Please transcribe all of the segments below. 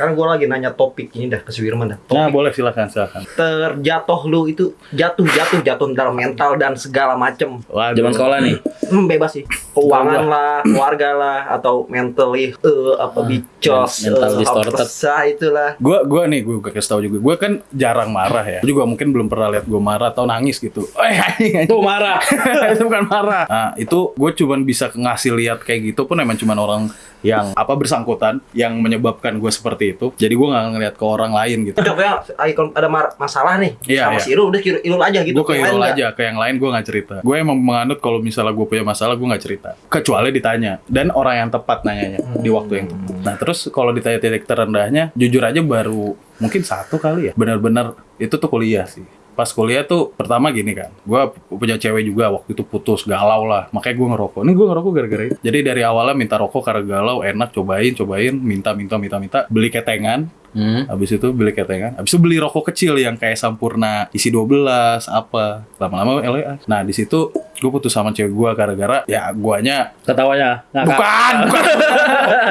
Sekarang gue lagi nanya topik ini dah ke si Wirman dah. Nah, Topik boleh silakan silakan. terjatuh lu itu jatuh jatuh jatuh dalam mental dan segala macem. Waduh. Zaman sekolah nih. Hmm, bebas sih. Keuangan lah, keluarga lah, atau mentally eh apa bicos, mental eh, distorted. itulah. Gua gua nih gua kasih tau juga. Gua kan jarang marah ya. Gua juga mungkin belum pernah lihat gua marah atau nangis gitu. Eh. Tuh marah. itu bukan marah. Nah, itu gue cuman bisa ngasih lihat kayak gitu pun emang cuman orang yang apa bersangkutan yang menyebabkan gue seperti itu. Jadi gue nggak ngeliat ke orang lain gitu. Contohnya ikon ada masalah nih Iya, sama iya. si Irul udah Irul, aja gitu. gue ke Irul aja, ke yang lain gue nggak cerita. Gue emang menganut kalau misalnya gue punya masalah gue nggak cerita. Kecuali ditanya dan orang yang tepat nanyanya di waktu yang tepat. Nah terus kalau ditanya titik terendahnya, jujur aja baru mungkin satu kali ya. Benar-benar itu tuh kuliah sih. Pas kuliah tuh pertama gini kan, gue punya cewek juga waktu itu putus galau lah, makanya gue ngerokok. Ini gue ngerokok gara-gara itu. Jadi dari awalnya minta rokok karena galau, enak cobain, cobain, minta, minta, minta, minta, beli ketengan, Hmm. Habis itu beli ketengan. Habis itu beli rokok kecil yang kayak Sampurna isi 12 apa. Lama-lama LA. Nah, di situ gue putus sama cewek gue gara-gara ya guanya Ketawanya. ngakak. bukan, bukan.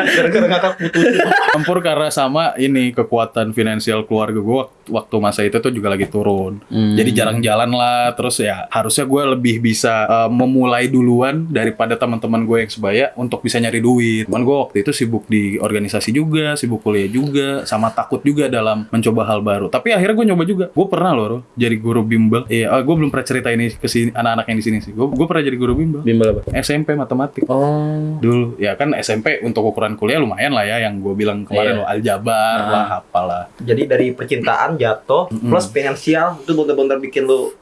Gara-gara ngakak putus. Campur karena sama ini kekuatan finansial keluarga gue waktu masa itu tuh juga lagi turun. Hmm. Jadi jarang jalan lah. Terus ya harusnya gue lebih bisa uh, memulai duluan daripada teman-teman gue yang sebaya untuk bisa nyari duit. Cuman gue waktu itu sibuk di organisasi juga, sibuk kuliah juga, sama takut juga dalam mencoba hal baru. Tapi akhirnya gue nyoba juga. Gue pernah loh jadi guru bimbel. Iya, gue belum pernah cerita ini ke sini anak-anak yang di sini sih. Gue pernah jadi guru bimbel. Bimbel apa? SMP matematik. Oh. Dulu ya kan SMP untuk ukuran kuliah lumayan lah ya yang gue bilang kemarin Iya. loh aljabar Nah. lah apalah. Jadi dari percintaan jatuh plus finansial itu bener-bener bikin lu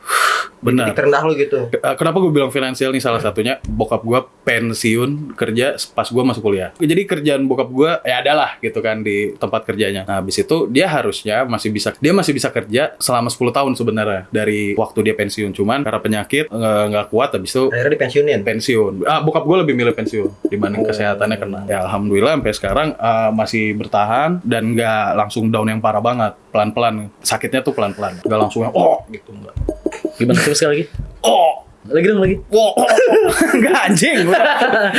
Benar. titik terendah lu gitu. Eh, Kenapa gue bilang finansial nih salah satunya bokap gue pensiun kerja pas gue masuk kuliah. Jadi kerjaan bokap gue ya adalah gitu kan di tempat kerjanya. Nah habis itu dia harusnya masih bisa dia masih bisa kerja selama 10 tahun sebenarnya dari waktu dia pensiun. Cuman karena penyakit nggak kuat habis itu Akhirnya dipensiunin. pensiun. Ah, bokap gue lebih milih pensiun dibanding kesehatannya kena. Ya alhamdulillah sampai sekarang eh, masih bertahan dan nggak langsung down yang parah banget. Pelan-pelan sakitnya tuh pelan-pelan. Nggak langsung yang oh gitu enggak. Gimana terus sekali lagi? Oh Lagi dong lagi. Wow, enggak anjing. Gua-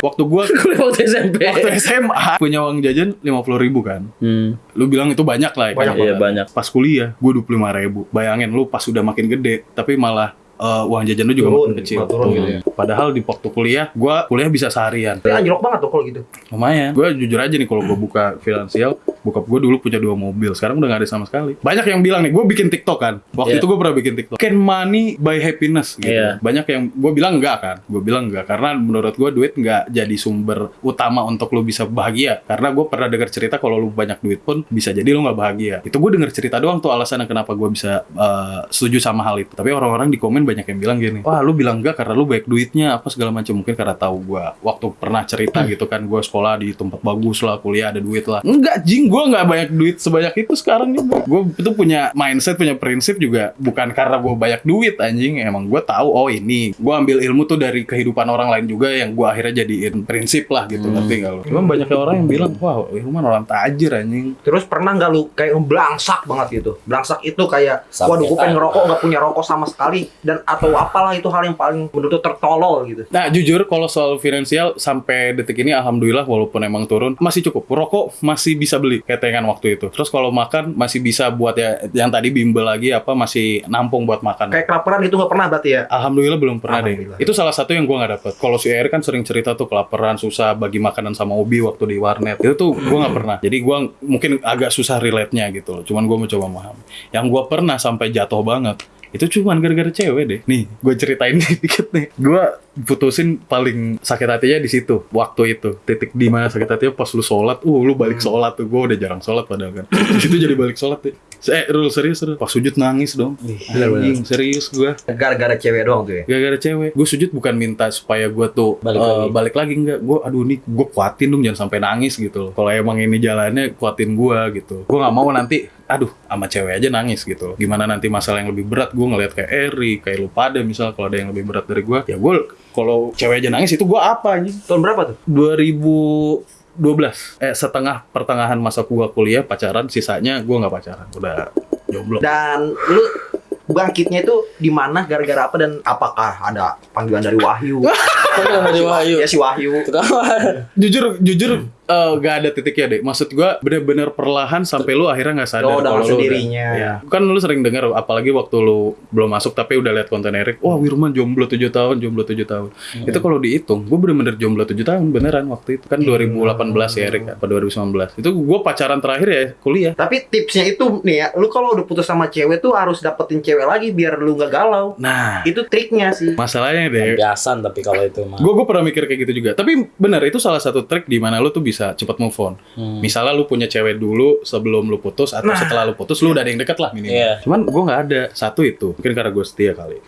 Waktu gua waktu SMP. waktu SMA punya uang jajan 50.000 ribu kan. Hmm. Lu bilang itu banyak lah ya. Banyak kan? Iya banyak. Pas kuliah, gua 25.000 ribu. Bayangin lu pas udah makin gede, tapi malah eh, uang jajan lu juga Turun, makin kecil. malah turun gitu ya. Padahal di waktu kuliah, gua kuliah bisa seharian. Tapi anjlok banget tuh kalau gitu. Lumayan. Gue jujur aja nih kalau gue buka finansial, bokap gue dulu punya dua mobil. Sekarang udah gak ada sama sekali. Banyak yang bilang nih, gue bikin TikTok kan. Waktu Iya. itu gue pernah bikin TikTok. Can money buy happiness gitu. Iya. Banyak yang gue bilang enggak kan. Gue bilang enggak karena menurut gue duit nggak jadi sumber utama untuk lo bisa bahagia. Karena gue pernah dengar cerita kalau lu banyak duit pun bisa jadi lu nggak bahagia. Itu gue denger cerita doang tuh alasannya kenapa gue bisa eh, setuju sama hal itu. Tapi orang-orang di komen banyak yang bilang gini, wah lu bilang enggak karena lu banyak duitnya apa segala macam mungkin karena tahu gue waktu pernah cerita gitu kan gue sekolah di tempat bagus lah kuliah ada duit lah enggak jing gue nggak banyak duit sebanyak itu sekarang juga. Gue itu punya mindset punya prinsip juga. Bukan karena gue banyak duit anjing. Emang gue tahu oh ini. Gue ambil ilmu tuh dari kehidupan orang lain juga yang gue akhirnya jadiin prinsip lah gitu. Ngerti nggak lo cuman banyak orang yang bilang wah Irman orang tajir anjing. Terus pernah nggak lu kayak belangsak banget gitu? Belangsak itu kayak, Sampai waduh gue pengen ngerokok nggak punya rokok sama sekali. Dan atau apalah itu hal yang paling menurut tertolol gitu. Nah jujur kalau soal finansial sampai detik ini alhamdulillah walaupun emang turun masih cukup. Rokok masih bisa beli ketengan waktu itu. Terus kalau makan masih bisa buat ya yang tadi bimbel lagi apa masih nampung buat makan. Kayak kelaparan gitu nggak pernah berarti ya? Alhamdulillah belum pernah deh. Itu salah satu yang gua nggak dapet. Kalau si Air kan sering cerita tuh kelaparan, susah bagi makanan sama Obi waktu di warnet. Itu tuh gua nggak pernah. Jadi gua mungkin agak susah relate-nya gitu loh. Cuman gua mencoba memahami. Yang gua pernah sampai jatuh banget itu cuman gara-gara cewek deh. Nih, gue ceritain dikit nih. Gue putusin paling sakit hatinya di situ waktu itu. Titik di mana sakit hatinya pas lu sholat. Uh lu balik sholat tuh. Gue udah jarang sholat padahal kan. Di situ jadi balik sholat deh. Eh Rul serius Rul? Pas sujud nangis dong. Anjing serius gue Gara-gara cewek doang tuh ya? gara-gara cewek. Gue sujud bukan minta supaya gue tuh Balik eh, lagi. balik lagi enggak. Gue aduh nih gue kuatin dong jangan sampai nangis gitu loh. Kalau emang ini jalannya kuatin gue gitu. Gue nggak mau nanti aduh sama cewek aja nangis gitu loh. gimana nanti masalah yang lebih berat gue ngeliat kayak Eri kayak lu pada misal kalau ada yang lebih berat dari gue ya gue kalau cewek aja nangis itu gue apa anjing Tahun berapa tuh? 2012 eh setengah pertengahan masa gua kuliah pacaran sisanya gua nggak pacaran udah jomblo Dan lu bangkitnya itu di mana gara-gara apa dan apakah ada panggilan dari Wahyu? Panggilan dari Wahyu. Ya si Wahyu. Ketawa. jujur jujur eh, gak ada titiknya deh. Maksud gua bener-bener perlahan sampai lu akhirnya nggak sadar Oh, kalau lu udah- sendirinya. Iya. Kan lu sering dengar apalagi waktu lu belum masuk tapi udah lihat konten Erik, wah Wirman jomblo 7 tahun, jomblo 7 tahun. Hmm. Itu kalau dihitung, gua bener-bener jomblo 7 tahun beneran waktu itu. Kan 2018 ya Erik, apa 2019. Itu gua pacaran terakhir ya kuliah. Tapi tipsnya itu nih ya, lu kalau udah putus sama cewek tuh harus dapetin cewek lagi biar lu nggak galau. Nah, Itu triknya sih. masalahnya deh. Biasan tapi kalau itu mah. Gue gue pernah mikir kayak gitu juga. Tapi benar itu salah satu trik di mana lu tuh bisa cepat move on. Hmm. Misalnya lu punya cewek dulu sebelum lu putus atau Nah. setelah lu putus lu udah ada yang deket lah minimal. Iya. Cuman gue nggak ada satu itu. Mungkin karena gue setia kali.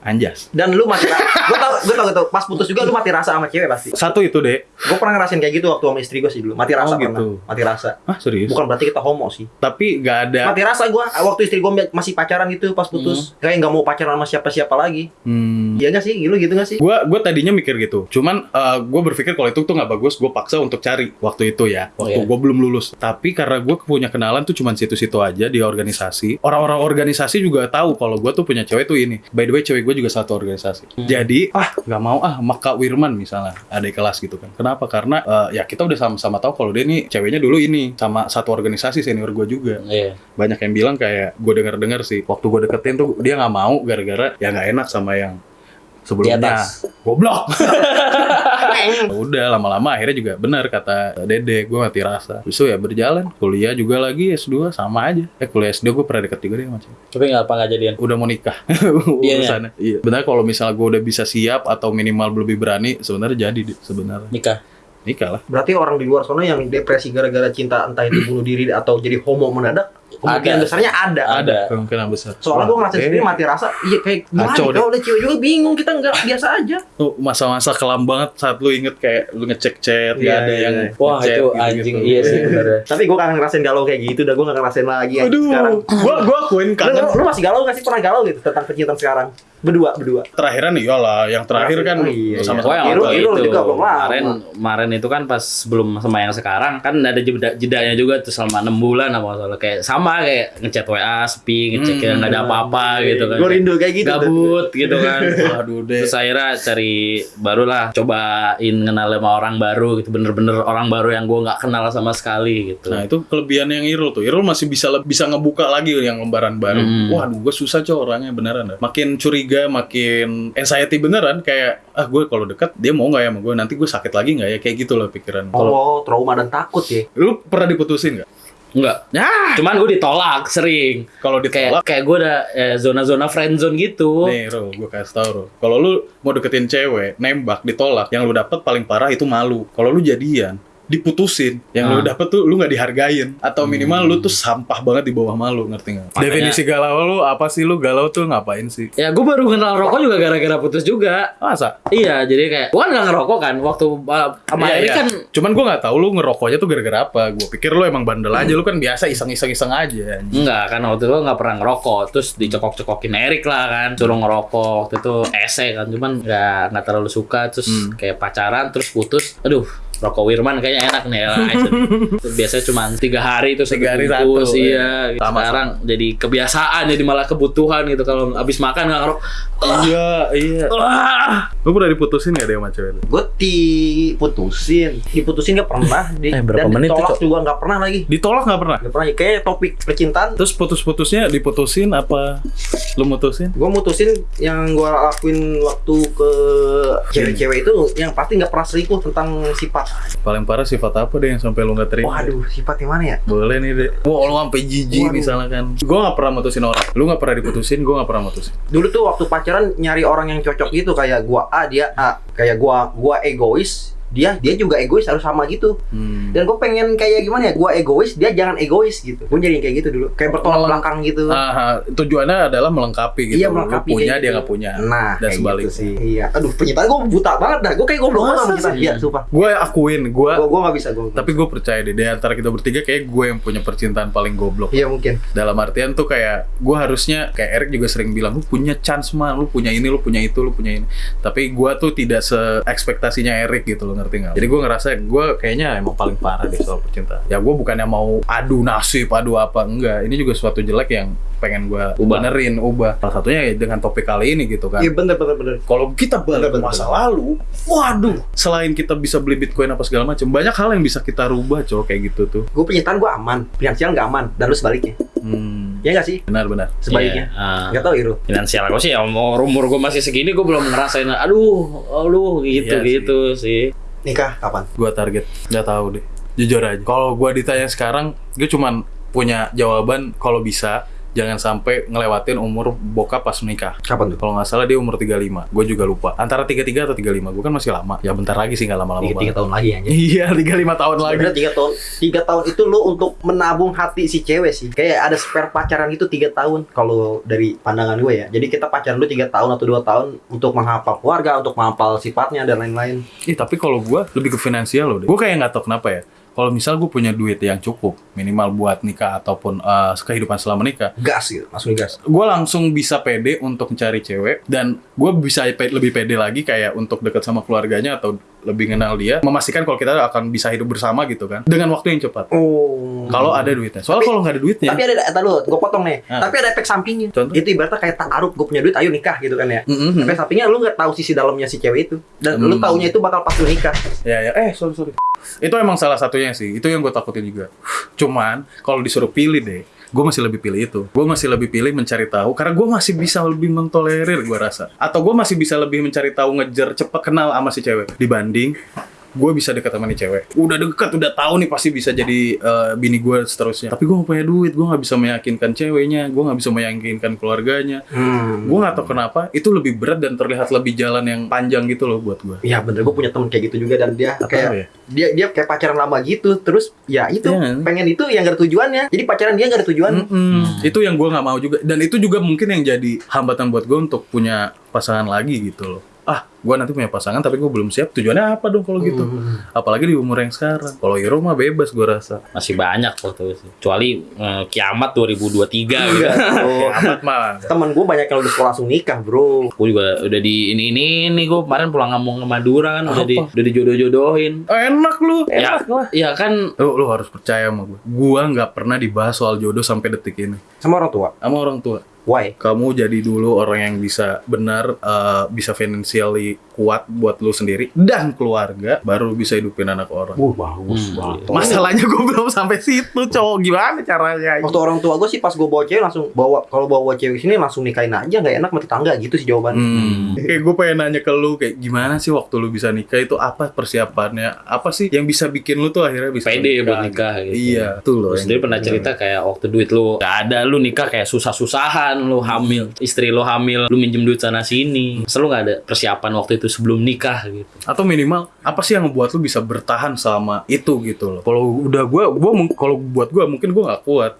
Anjas. Dan lu rasa. gue gue tau, gue tau. Pas putus juga lu mati rasa sama cewek pasti. Satu itu deh. Gue pernah ngerasain kayak gitu waktu sama istri gue sih dulu. Mati Oh, rasa pernah. gitu. Mati rasa. Ah serius? Bukan berarti kita homo sih. Tapi nggak ada. Mati rasa gue waktu istri gue masih pacaran gitu pas putus. Kayak nggak mau pacaran sama siapa-siapa lagi. Hmm. Iya gak sih? Gitu gitu gak sih? Gue gue tadinya mikir gitu. Cuman gue berpikir kalau itu tuh nggak bagus. Gue paksa untuk cari waktu itu ya. Waktu Iya. gue belum lulus. Tapi karena gue punya kenalan tuh cuman situ-situ aja di organisasi. Orang-orang organisasi juga tahu kalau gue tuh punya cewek tuh ini. By the way cewek gue juga satu organisasi. Jadi ah nggak mau ah sama Kak Wirman misalnya ada kelas gitu kan. Kenapa? Karena eh, ya kita udah sama-sama tahu kalau dia nih ceweknya dulu ini sama satu organisasi senior gue juga Iya. banyak yang bilang kayak gue denger dengar sih waktu gue deketin tuh dia nggak mau gara-gara ya nggak enak sama yang sebelumnya goblok udah lama-lama akhirnya juga benar kata dede gue mati rasa. Terus ya berjalan kuliah juga lagi S2 sama aja. Eh kuliah S2 gue pernah deket juga deh macam Tapi nggak apa nggak jadian. udah mau nikah. Dianya? urusannya. Iya. Benar kalau misalnya gue udah bisa siap atau minimal lebih berani sebenarnya jadi sebenarnya. Nikah. nikah lah. Berarti orang di luar sana yang depresi gara-gara cinta entah itu bunuh diri atau jadi homo mendadak, kemungkinan Ada. besarnya ada. Ada. kemungkinan besar Soalnya gue ngerasain Oke. sendiri mati rasa, iya kayak gimana nih, kalau udah cewek juga bingung, kita nggak biasa aja. tuh masa-masa kelam banget saat lu inget kayak lu ngecek chat Iya, gak ada iya, yang iya. Wah itu anjing iya sih bener ya. Tapi gue kangen ngerasain galau kayak gitu, dah gue gak ngerasain lagi yang Aduh, sekarang. gua gua akuin kangen. lu, lu masih galau gak sih? Pernah galau gitu tentang percintaan sekarang? Berdua, berdua. Terakhiran iyalah, yang terakhir kan Oh, iya, sama Oh yang Irul- waktu Irul itu juga belum lama. kemarin kemarin itu kan pas sebelum sama yang sekarang kan ada jeda jedanya juga tuh selama enam bulan apa soalnya kayak sama kayak ngechat WA sepi ngecek Hmm, yang nggak ada apa-apa gitu kan Gue Kayak rindu kayak gitu. gabut gitu kan Aduh deh. terus akhirnya cari barulah cobain kenal sama orang baru gitu bener-bener orang baru yang gue nggak kenal sama sekali gitu Nah itu kelebihan yang Irul tuh. Irul masih bisa bisa ngebuka lagi yang lembaran baru. Hmm. Waduh, gue susah coy orangnya beneran. dah. Makin curiga, makin anxiety beneran. Kayak ah gue kalau dekat dia mau nggak ya sama gue? Nanti gue sakit lagi nggak ya? Kayak gitu loh pikiran. Oh, trauma dan takut ya. Lu pernah diputusin nggak? enggak Ya. cuman gue ditolak sering Kalau ditolak, kayak kayak gue ada eh, zona-zona friend zone gitu Nih, Ro, gue kasih tau, Ro. Kalau lu mau deketin cewek, nembak, ditolak, yang lu dapet paling parah itu malu. Kalau lu jadian, diputusin, yang lu Ah. dapet tuh lu nggak dihargain. Atau minimal lu tuh sampah banget di bawah malu, ngerti nggak? Definisi galau lu apa sih? Lu galau tuh ngapain sih? ya gue baru kenal rokok juga gara-gara putus juga Masa? Iya, jadi kayak gua kan nggak ngerokok kan waktu uh, sama Iya, iya. kan Cuman gue nggak tahu lu ngerokoknya tuh gara-gara apa. Gue pikir lu emang bandel aja, lu kan biasa iseng-iseng-iseng aja. enggak kan waktu itu nggak pernah ngerokok terus dicokok-cokokin Erik lah kan suruh ngerokok waktu itu ese kan cuman nggak nggak terlalu suka terus Hmm. kayak pacaran terus putus aduh rokok Wirman kayaknya enak nih ya biasanya cuma tiga hari terus Tiga hari bungkus, satu, iya gitu. Sama-sama. sekarang jadi kebiasaan jadi malah kebutuhan gitu kalau abis makan nggak ngerokok Iya, iya. Wah. Lu pernah diputusin gak deh sama cewek lu? Gue diputusin, diputusin gak pernah, di, Eh, berapa dan menit ditolak Cok? juga gak pernah lagi. Ditolak nggak pernah? Gak pernah, kayak topik percintaan. Terus putus-putusnya diputusin apa lu mutusin? Gue mutusin yang gue lakuin waktu ke cewek-cewek itu yang pasti nggak pernah selingkuh tentang sifat. Paling parah sifat apa deh yang sampai lu nggak terima? Waduh, sifat yang mana ya? Boleh nih deh. Wah, lu sampai jijik misalnya kan. Gue gak pernah mutusin orang. Lu gak pernah diputusin, gue gak pernah mutusin. Dulu tuh waktu pacaran nyari orang yang cocok gitu kayak gua A dia A, kayak gua gua egois, dia dia juga egois harus sama gitu. Hmm. Dan gue pengen kayak gimana ya, gua egois, dia jangan egois gitu. Gue jadi kayak gitu dulu, kayak bertolak belakang gitu. Ah, tujuannya adalah melengkapi gitu. Iya Lu melengkapi punya, kayak dia gitu. nggak punya. Nah, Dan kayak sebaliknya. gitu sih. Iya. Aduh, penyitaan gue buta banget dah. Gue kayak goblok banget sama sih? Iya, sumpah. Gue akuin, gue. Gue gue nggak bisa gue. Tapi gue percaya deh, di antara kita bertiga kayak gue yang punya percintaan paling goblok. Iya mungkin. Dalam artian tuh kayak gue harusnya kayak Eric juga sering bilang lu punya chance mah, lu punya ini, lu punya itu, lu punya ini. Tapi gue tuh tidak se ekspektasinya Eric gitu loh, ngerti nggak? Jadi gue ngerasa gue kayaknya emang paling parah deh soal percintaan. Ya gue bukannya mau adu nasib, adu apa enggak. Ini juga suatu jelek yang pengen gue Ubah. benerin, ubah. Salah satunya ya dengan topik kali ini gitu kan. Iya bener bener bener. Kalau kita balik Bener, bener, masa lalu, waduh, selain kita bisa beli bitcoin apa segala macam, banyak hal yang bisa kita rubah, cowok kayak gitu tuh. Gue penyitaan gue aman, finansial nggak aman, dan lu sebaliknya. Hmm, Ya nggak sih? benar-benar. Sebaliknya. Iya, ah. Nggak tahu Iru. finansial gue sih ya umur gue masih segini gue belum ngerasain aduh aduh gitu Iya sih. gitu sih Nikah kapan? Gua target, nggak tahu deh. Jujur aja. Kalau gua ditanya sekarang, gue cuman punya jawaban kalau bisa jangan sampai ngelewatin umur bokap pas menikah. Kapan tuh? Kalau nggak salah dia umur 35. Gue juga lupa. Antara 33 atau 35. Gue kan masih lama. Ya bentar lagi sih nggak lama-lama Tiga, tahun lagi aja. Iya, 35 tahun lagi. Tiga tahun, tiga tahun itu lo untuk menabung hati si cewek sih. Kayak ada spare pacaran itu tiga tahun kalau dari pandangan gue ya. Jadi kita pacaran dulu tiga tahun atau dua tahun untuk menghafal keluarga, untuk menghafal sifatnya dan lain-lain. Ih, tapi kalau gue lebih ke finansial loh deh. Gue kayak nggak tahu kenapa ya. Kalau misal gue punya duit yang cukup, minimal buat nikah ataupun eh, kehidupan selama nikah, Gas gitu, langsung gas. gue langsung bisa pede untuk mencari cewek dan gue bisa pe- lebih pede lagi kayak untuk deket sama keluarganya atau lebih kenal dia memastikan kalau kita akan bisa hidup bersama gitu kan dengan waktu yang cepat Oh. kalau ada duitnya soalnya kalau nggak ada duitnya Tapi ada, ada lu, gue potong nih. Ah. Tapi ada efek sampingnya. Contoh? Itu ibaratnya kayak taaruf, gue punya duit, ayo nikah gitu kan ya. Mm-mm. Efek sampingnya lu nggak tahu sisi dalamnya si cewek itu. Dan lu Hmm. taunya itu bakal pas lu nikah. ya ya eh sorry sorry itu emang salah satunya sih itu yang gue takutin juga cuman kalau disuruh pilih deh gue masih lebih pilih itu. Gue masih lebih pilih mencari tahu karena gue masih bisa lebih mentolerir gue rasa. Atau gue masih bisa lebih mencari tahu ngejar cepet kenal sama si cewek. Dibanding gue bisa deket sama nih cewek udah deket udah tahu nih pasti bisa jadi eh, bini gue seterusnya tapi gue gak punya duit gue nggak bisa meyakinkan ceweknya gue nggak bisa meyakinkan keluarganya Hmm. gue nggak tahu kenapa itu lebih berat dan terlihat lebih jalan yang panjang gitu loh buat gue Iya bener, gue punya temen kayak gitu juga dan dia Apa kayak ya? dia dia kayak pacaran lama gitu, terus ya itu Iya. pengen itu yang gak ada tujuannya. Jadi pacaran dia gak ada tujuan. Mm-mm. Itu yang gue nggak mau juga. Dan itu juga mungkin yang jadi hambatan buat gue untuk punya pasangan lagi gitu loh. Ah, gue nanti punya pasangan tapi gue belum siap. Tujuannya apa dong kalau gitu? Hmm. Apalagi di umur yang sekarang. Kalau Iro mah bebas gue rasa. masih banyak waktu itu kecuali eh, kiamat 2023 gitu. Oh, Amat mah. temen gue banyak yang udah sekolah langsung nikah bro. gue juga udah di ini ini ini gue kemarin pulang ngomong ke Madura kan udah di udah dijodoh-jodohin Enak lu. ya, ya kan Lu, lu harus percaya sama gue. Gue nggak pernah dibahas soal jodoh sampai detik ini. Sama orang tua. Sama orang tua. Why? Kamu jadi dulu orang yang bisa benar eh, bisa financially kuat buat lu sendiri dan keluarga baru bisa hidupin anak orang. Uh bagus Hmm. banget. Masalahnya gue belum sampai situ, cowok. Gimana caranya? Waktu orang tua gue sih pas gue bawa cewek langsung bawa kalau bawa cewek sini langsung nikahin aja nggak enak sama tetangga gitu sih jawaban. Hmm. Kayak gue pengen nanya ke lu kayak gimana sih waktu lu bisa nikah itu apa persiapannya? Apa sih yang bisa bikin lu tuh akhirnya bisa pede buat nikah gitu Iya, tuh loh. Terus dia pernah cerita kayak waktu duit lu gak ada lu nikah kayak susah-susahan lu hamil istri lu hamil lu minjem duit sana sini. Selalu gak ada persiapan waktu itu sebelum nikah gitu? Atau minimal apa sih yang ngebuat lu bisa bertahan selama itu gitu loh. Kalau udah gue, gue kalau buat gue mungkin gue nggak kuat.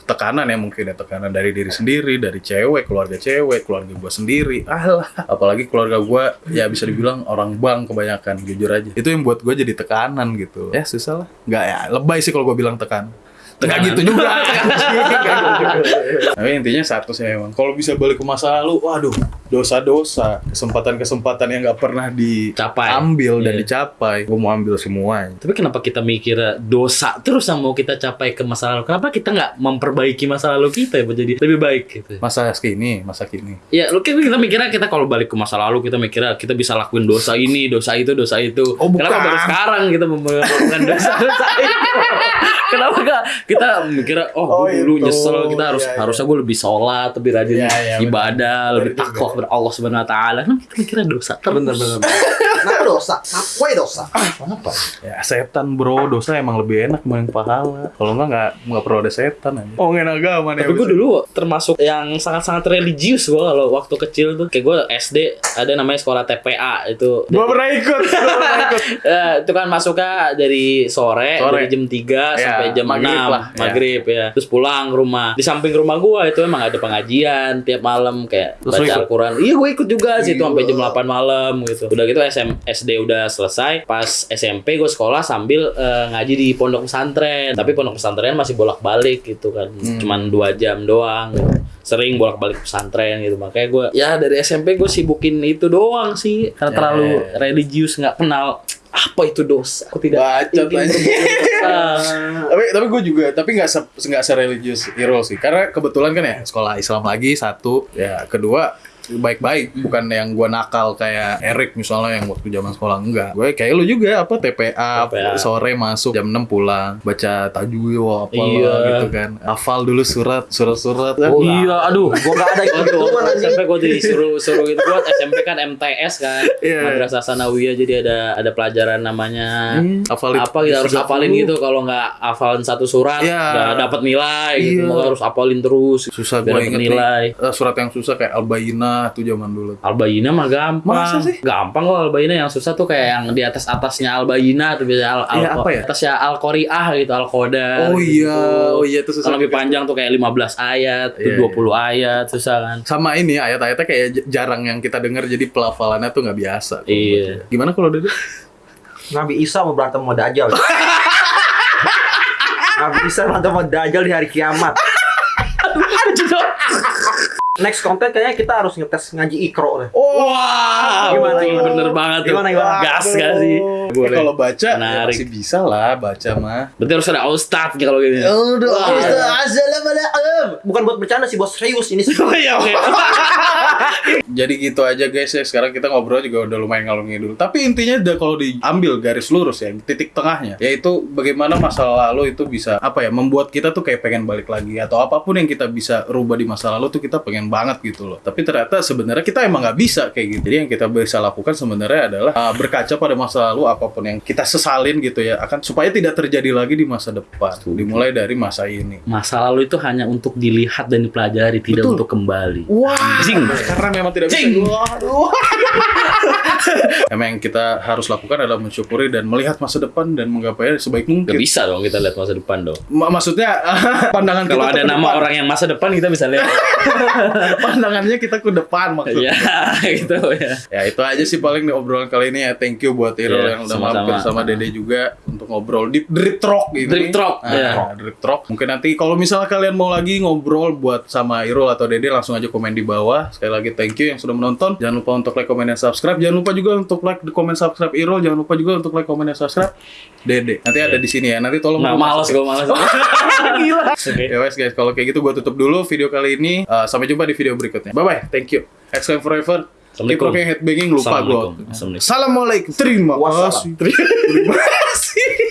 Tekanan ya mungkin ya tekanan dari diri sendiri dari cewek keluarga cewek keluarga gue sendiri. Alah apalagi keluarga gue ya bisa dibilang orang bang kebanyakan jujur aja. Itu yang buat gue jadi tekanan gitu. Ya susah lah. Nggak ya lebay sih kalau gue bilang tekan Nggak Tekanan. gitu juga tapi intinya satu sih emang kalau bisa balik ke masa lalu waduh dosa-dosa kesempatan-kesempatan yang nggak pernah Capai. diambil dan Iya. dicapai gue mau ambil semuanya tapi kenapa kita mikir dosa terus yang mau kita capai ke masa lalu kenapa kita nggak memperbaiki masa lalu kita ya jadi lebih baik gitu masa kini masa kini Ya, lu kita, kita mikirnya kita kalau balik ke masa lalu kita mikirnya kita bisa lakuin dosa ini, dosa itu, dosa itu. Oh, bukan. Kenapa baru sekarang kita melakukan dosa-dosa itu? Kenapa gak kita mikirnya oh, Oh, gue dulu itu. Nyesel kita harus Iya, iya. harusnya gue lebih sholat, lebih rajin Iya, iya, ibadah, lebih Bener juga. takwa kepada Allah Subhanahu Wa Taala. Kenapa kita mikirnya dosa terus? Bener bener. Kenapa dosa? Apa dosa? Kenapa? ya setan bro dosa emang lebih enak main pahala kalau enggak nggak nggak perlu ada setan aja oh ngomongin agama nih Tapi gue dulu termasuk yang sangat-sangat religius gue kalau waktu kecil tuh. Kayak gue SD ada namanya sekolah TPA itu. gue pernah ikut gue pernah ikut Eh, itu kan masuknya dari sore, Sore. dari jam 3 Ya, sampai jam maghrib 6 lah, ya. maghrib ya. Terus pulang ke rumah. Di samping rumah gua itu emang ada pengajian tiap malam kayak Terus baca? Al-Quran. Iya gue ikut juga sih itu sampai jam Gila. 8 malam gitu. Udah gitu SM, SD udah selesai. Pas SMP gue sekolah sambil eh, ngaji di pondok pesantren. Tapi pondok pesantren masih bolak-balik gitu kan. Hmm. Cuman dua jam doang gitu. Sering bolak-balik pesantren gitu. Makanya gue ya dari SMP gue sibukin itu doang sih. Karena Ya, terlalu ya. religius nggak kenal Apa itu dosa? Aku tidak Bacot ingin. tapi tapi gue juga tapi nggak se nggak sereligius Irul sih. Karena kebetulan kan ya sekolah Islam lagi satu. Ya. Kedua baik-baik bukan yang gue nakal kayak Erik misalnya yang waktu zaman sekolah enggak. Gue kayak lu juga apa TPA, TPA. sore masuk jam 6 pulang baca tajwid apa Iya. gitu kan. Hafal dulu surat surat-surat. Oh, iya, aduh. Gua nggak ada gitu. SMP gue disuruh suruh gitu. Gua SMP kan MTS kan. Iya. Madrasah Sanawiyah jadi ada ada pelajaran namanya. Hmm, hafalin apa kita harus 30. hafalin gitu. Kalau nggak hafalin satu surat Iya. nggak dapat nilai gitu. Iya. Harus hafalin terus. Susah gue inget nilai. Nih Eh, surat yang susah kayak Al-Bayyinah tuh zaman dulu Albayina mah gampang. Masa sih? Gampang kok Albayina yang susah tuh kayak yang di atas atasnya Albayina tuh biasanya al, al Iya, apa ya? atasnya gitu oh iya oh iya itu susah Kalau lebih panjang tuh kayak 15 ayat, tuh Iya, 20 ayat susah kan. sama ini ayat-ayatnya kayak jarang yang kita dengar jadi pelafalannya tuh nggak biasa Iya. gimana kalau Dede? Nabi Isa mau berantem sama Dajjal. Nabi Isa berantem sama Dajjal di hari kiamat. Next konten kayaknya kita harus ngetes ngaji ikro deh. Wah, Gimana, betul, gimana? bener banget tuh. Gimana, gimana? Gas gak sih? Eh, kalau baca ya Menarik. masih bisa lah baca mah Berarti harus ada ustadz nih kalau gini. udah Bukan buat bercanda sih, bos serius. Ini sih. Oh iya, oke. jadi gitu aja guys ya. Sekarang kita ngobrol juga udah lumayan ngalor ngidul tapi intinya udah kalau diambil garis lurus ya titik tengahnya yaitu bagaimana masa lalu itu bisa apa ya membuat kita tuh kayak pengen balik lagi. Atau apa pun yang kita bisa rubah di masa lalu tuh kita pengen banget gitu loh. Tapi ternyata sebenarnya kita emang nggak bisa kayak gitu. Jadi yang kita bisa lakukan sebenarnya adalah uh, berkaca pada masa lalu apa pun yang kita sesalin gitu ya akan supaya tidak terjadi lagi di masa depan. Dimulai dari masa ini. Masa lalu itu hanya untuk dilihat dan dipelajari, tidak Betul. untuk kembali. Wah, Zing. karena memang tidak bisa. Waduh. Emang yang kita harus lakukan adalah mensyukuri dan melihat masa depan dan menggapainya sebaik Gak mungkin. bisa dong kita lihat masa depan dong. Ma- maksudnya pandangan Kalau ada nama depan. orang yang masa depan kita bisa lihat. pandangannya kita ke depan maksudnya. Iya, gitu ya. Ya itu aja sih paling di obrolan kali ini ya. Thank you buat Irul Iya, yang udah mampir sama Dede juga untuk ngobrol di Drip Talk ini. Drip Talk, Nah, iya. Drip Talk. Mungkin nanti kalau misalnya kalian mau lagi ngobrol buat sama Irul atau Dede langsung aja komen di bawah. Sekali lagi thank you yang sudah menonton. Jangan lupa untuk like, comment, dan subscribe. Jangan lupa juga untuk like, comment, subscribe Irul. Jangan lupa juga untuk like, comment, dan subscribe Dede. Nanti ada di sini ya. Nanti tolong Nah, masukin. gue males. Gila. Oke. Ya wes guys, kalau kayak gitu gue tutup dulu video kali ini. Uh, sampai jumpa di video berikutnya. Bye bye. Thank you. Exclaim forever. Keep rocking headbanging lupa gue. Assalamualaikum. Terima kasih. Terima kasih.